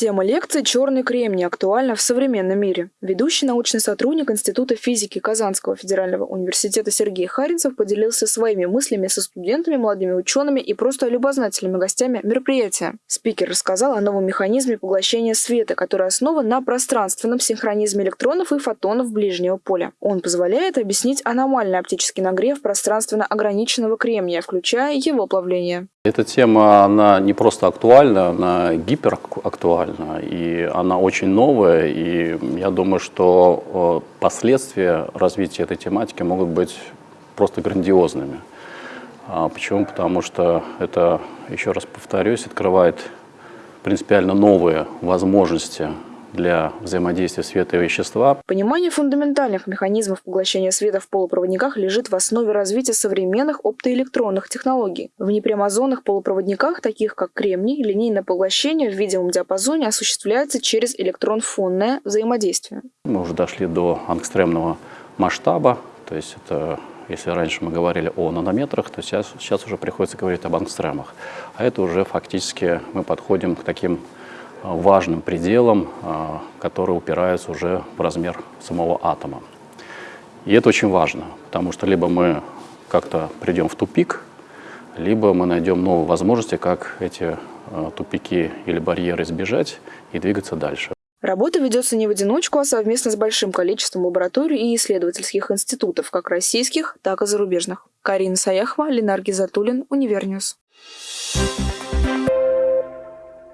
Тема лекции «Черный кремний» актуальна в современном мире. Ведущий научный сотрудник Института физики Казанского федерального университета Сергей Харинцев поделился своими мыслями со студентами, молодыми учеными и просто любознательными гостями мероприятия. Спикер рассказал о новом механизме поглощения света, который основан на пространственном синхронизме электронов и фотонов ближнего поля. Он позволяет объяснить аномальный оптический нагрев пространственно ограниченного кремния, включая его плавление. Эта тема, она не просто актуальна, она гиперактуальна, и она очень новая, и я думаю, что э, последствия развития этой тематики могут быть просто грандиозными. А почему? Потому что это, еще раз повторюсь, открывает принципиально новые возможности для взаимодействия света и вещества. Понимание фундаментальных механизмов поглощения света в полупроводниках лежит в основе развития современных оптоэлектронных технологий. В непрямозонных полупроводниках, таких как кремний, линейное поглощение в видимом диапазоне осуществляется через электрон-фонное взаимодействие. Мы уже дошли до ангстремного масштаба, то есть это если раньше мы говорили о нанометрах, то сейчас, сейчас уже приходится говорить об ангстремах. А это уже фактически мы подходим к таким важным пределом, а, который упирается уже в размер самого атома. И это очень важно, потому что либо мы как-то придем в тупик, либо мы найдем новые возможности, как эти а, тупики или барьеры избежать и двигаться дальше. Работа ведется не в одиночку, а совместно с большим количеством лабораторий и исследовательских институтов, как российских, так и зарубежных. Карина Саяхова, Ленар Гизатуллин, Универ News. Thank you.